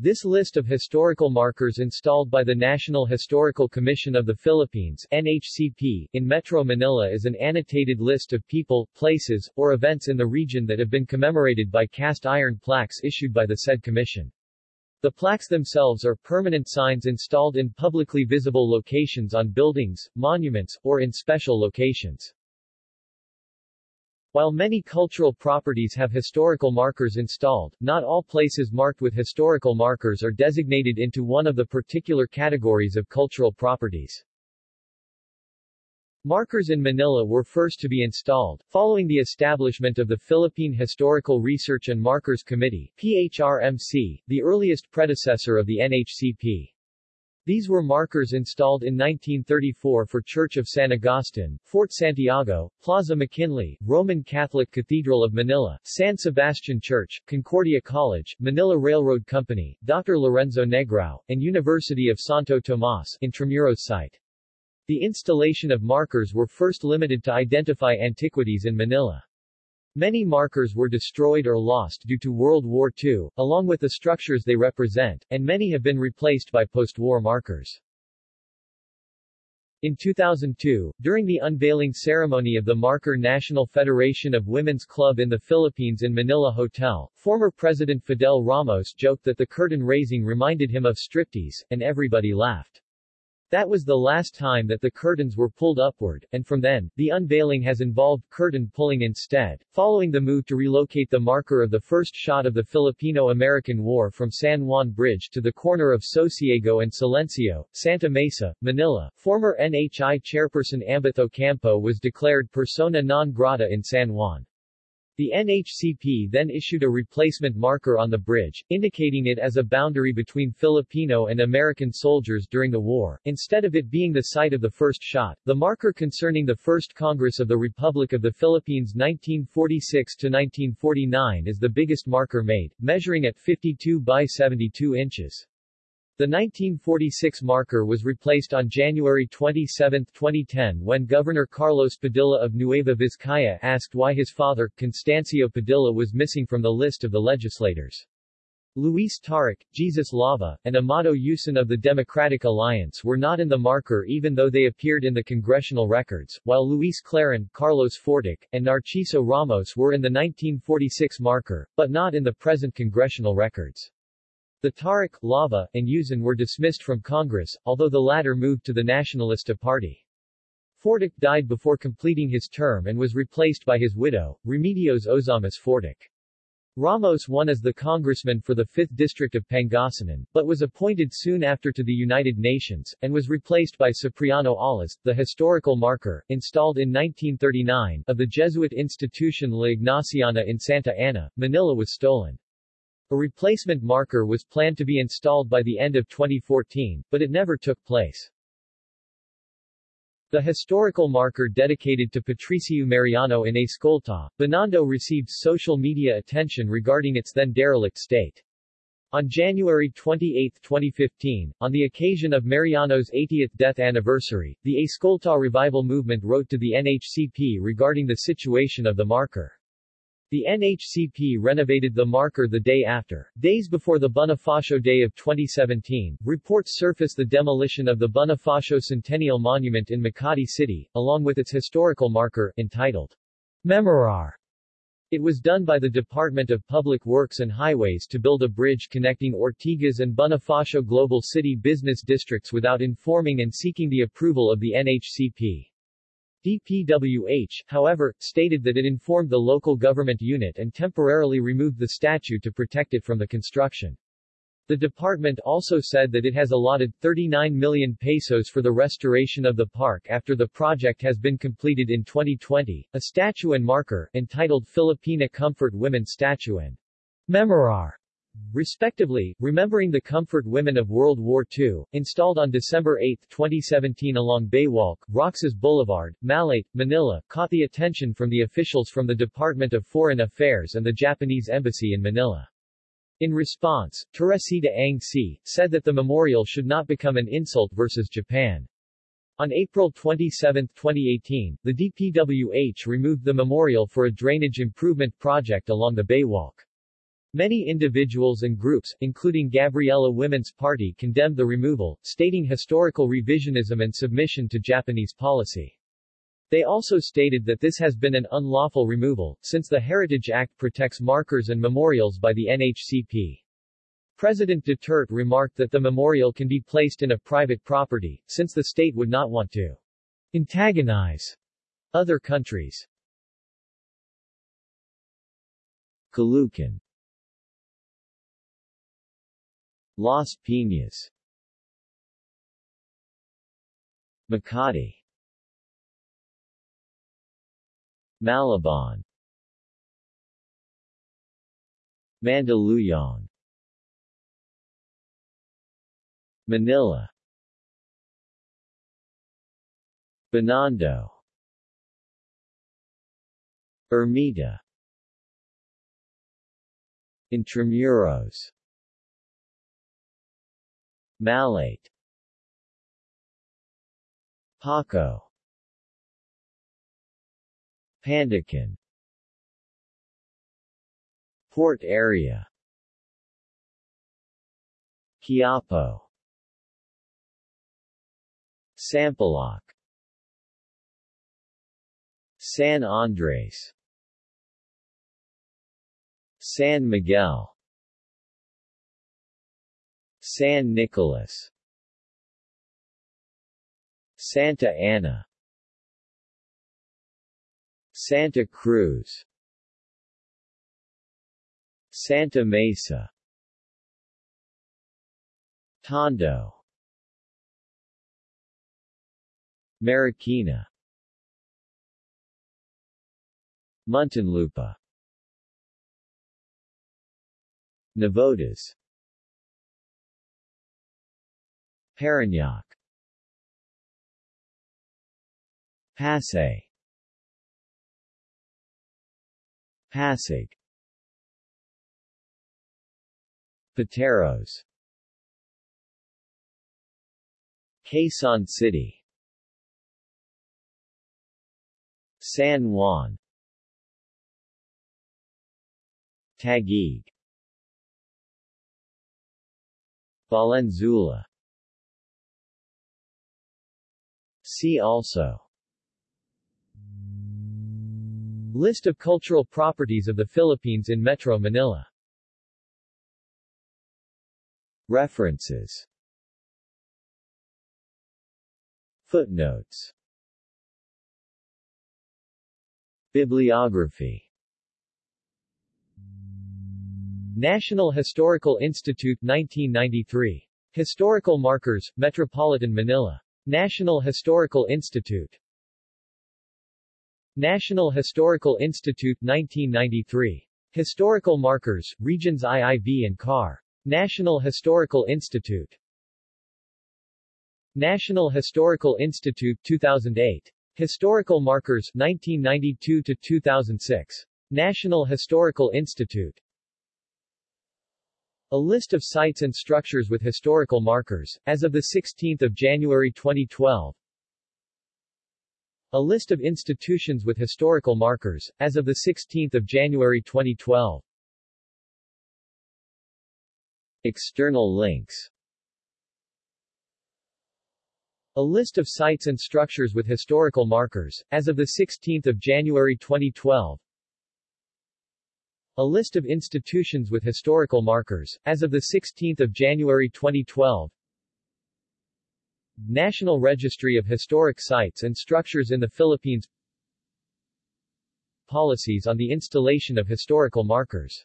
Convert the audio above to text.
This list of historical markers installed by the National Historical Commission of the Philippines NHCP, in Metro Manila is an annotated list of people, places, or events in the region that have been commemorated by cast iron plaques issued by the said commission. The plaques themselves are permanent signs installed in publicly visible locations on buildings, monuments, or in special locations. While many cultural properties have historical markers installed, not all places marked with historical markers are designated into one of the particular categories of cultural properties. Markers in Manila were first to be installed, following the establishment of the Philippine Historical Research and Markers Committee PHRMC, the earliest predecessor of the NHCP. These were markers installed in 1934 for Church of San Agustin, Fort Santiago, Plaza McKinley, Roman Catholic Cathedral of Manila, San Sebastian Church, Concordia College, Manila Railroad Company, Dr. Lorenzo Negrao, and University of Santo Tomas Intramuros site. The installation of markers were first limited to identify antiquities in Manila. Many markers were destroyed or lost due to World War II, along with the structures they represent, and many have been replaced by post-war markers. In 2002, during the unveiling ceremony of the Marker National Federation of Women's Club in the Philippines in Manila Hotel, former President Fidel Ramos joked that the curtain raising reminded him of striptease, and everybody laughed. That was the last time that the curtains were pulled upward, and from then, the unveiling has involved curtain pulling instead. Following the move to relocate the marker of the first shot of the Filipino-American War from San Juan Bridge to the corner of Sosiego and Silencio, Santa Mesa, Manila, former NHI chairperson Ambeth Ocampo was declared persona non grata in San Juan. The NHCP then issued a replacement marker on the bridge, indicating it as a boundary between Filipino and American soldiers during the war. Instead of it being the site of the first shot, the marker concerning the First Congress of the Republic of the Philippines (1946 to 1949) is the biggest marker made, measuring at 52 by 72 inches. The 1946 marker was replaced on January 27, 2010 when Governor Carlos Padilla of Nueva Vizcaya asked why his father, Constancio Padilla was missing from the list of the legislators. Luis Taruc, Jesus Lava, and Amado Yuson of the Democratic Alliance were not in the marker even though they appeared in the congressional records, while Luis Clarin, Carlos Fortich, and Narciso Ramos were in the 1946 marker, but not in the present congressional records. The Taruc, Lava, and Yuson were dismissed from Congress, although the latter moved to the Nacionalista Party. Fortich died before completing his term and was replaced by his widow, Remedios Ozamiz Fortich. Ramos won as the congressman for the 5th District of Pangasinan, but was appointed soon after to the United Nations, and was replaced by Cipriano Allas, the historical marker, installed in 1939, of the Jesuit institution La Ignaciana in Santa Ana, Manila was stolen. A replacement marker was planned to be installed by the end of 2014, but it never took place. The historical marker dedicated to Patricio Mariano in Escolta, Binondo received social media attention regarding its then derelict state. On January 28, 2015, on the occasion of Mariano's 80th death anniversary, the Escolta Revival Movement wrote to the NHCP regarding the situation of the marker. The NHCP renovated the marker the day after. Days before the Bonifacio Day of 2017, reports surfaced the demolition of the Bonifacio Centennial Monument in Makati City, along with its historical marker, entitled Memorar. It was done by the Department of Public Works and Highways to build a bridge connecting Ortigas and Bonifacio Global City business districts without informing and seeking the approval of the NHCP. DPWH, however, stated that it informed the local government unit and temporarily removed the statue to protect it from the construction. The department also said that it has allotted 39 million pesos for the restoration of the park after the project has been completed in 2020. A statue and marker, entitled Filipina Comfort Women Statue and Memorar respectively, remembering the comfort women of World War II, installed on December 8, 2017 along Baywalk, Roxas Boulevard, Malate, Manila, caught the attention from the officials from the Department of Foreign Affairs and the Japanese Embassy in Manila. In response, Teresita Ang See said that the memorial should not become an insult versus Japan. On April 27, 2018, the DPWH removed the memorial for a drainage improvement project along the Baywalk. Many individuals and groups, including Gabriela Women's Party condemned the removal, stating historical revisionism and submission to Japanese policy. They also stated that this has been an unlawful removal, since the Heritage Act protects markers and memorials by the NHCP. President Duterte remarked that the memorial can be placed in a private property, since the state would not want to antagonize other countries. Caloocan Las Piñas. Makati. Malabon. Mandaluyong. Manila. Binondo. Ermita Intramuros Malate. Paco. Pandacan Port area. Quiapo. Sampaloc. San Andres. San Miguel San Nicolas. Santa Ana. Santa Cruz. Santa Mesa. Tondo Marikina. Muntinlupa. Navotas Parañaque Pasay Pasig Pateros. Quezon City. San Juan. Taguig. Valenzuela See also. List of cultural properties of the Philippines in Metro Manila. References. Footnotes. Bibliography. National Historical Institute 1993. Historical Markers, Metropolitan Manila. National Historical Institute. National Historical Institute 1993. Historical Markers, Regions IIV and CAR. National Historical Institute. National Historical Institute 2008. Historical Markers 1992 to 2006. National Historical Institute. A list of sites and structures with historical markers, as of 16 January 2012. A list of institutions with historical markers, as of 16 January 2012. External links A list of sites and structures with historical markers, as of 16 January 2012. A list of institutions with historical markers, as of 16 January 2012 National Registry of Historic Sites and Structures in the Philippines. Policies on the installation of historical markers